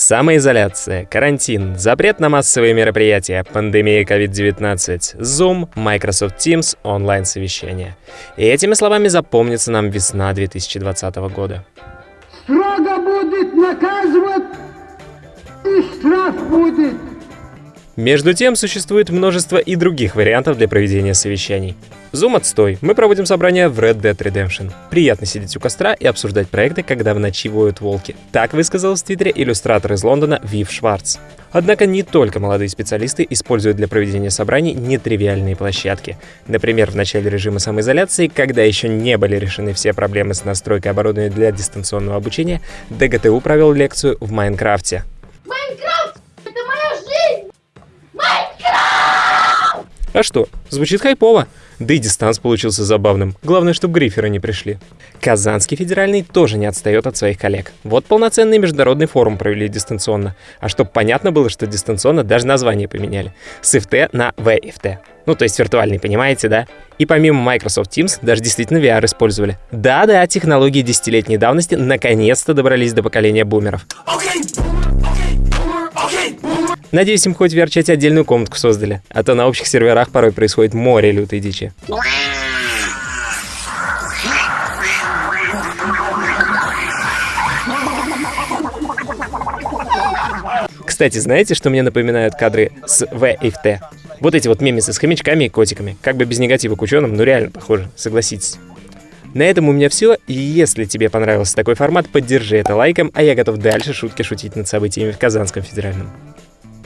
Самоизоляция, карантин, запрет на массовые мероприятия, пандемия COVID-19, Zoom, Microsoft Teams, онлайн-совещания. И этими словами запомнится нам весна 2020 года. Строго будет наказывать и штраф будет. Между тем, существует множество и других вариантов для проведения совещаний. Zoom отстой. Мы проводим собрания в Red Dead Redemption. Приятно сидеть у костра и обсуждать проекты, когда в ночи воют волки. Так высказалась в Твиттере иллюстратор из Лондона Вив Шварц. Однако не только молодые специалисты используют для проведения собраний нетривиальные площадки. Например, в начале режима самоизоляции, когда еще не были решены все проблемы с настройкой оборудования для дистанционного обучения, ДГТУ провел лекцию в Майнкрафте. А что, звучит хайпово. Да и дистанс получился забавным. Главное, чтобы гриферы не пришли. Казанский федеральный тоже не отстает от своих коллег. Вот полноценный международный форум провели дистанционно. А чтобы понятно было, что дистанционно, даже название поменяли. С FT на VFT. Ну, то есть виртуальный, понимаете, да? И помимо Microsoft Teams, даже действительно VR использовали. Да-да, технологии десятилетней давности наконец-то добрались до поколения бумеров. Надеюсь, им хоть в отдельную комнатку создали, а то на общих серверах порой происходит море лютой дичи. Кстати, знаете, что мне напоминают кадры с VFT? Вот эти вот мемесы с хомячками и котиками. Как бы без негатива к ученым, но реально похоже, согласитесь. На этом у меня все, если тебе понравился такой формат, поддержи это лайком, а я готов дальше шутки шутить над событиями в Казанском федеральном.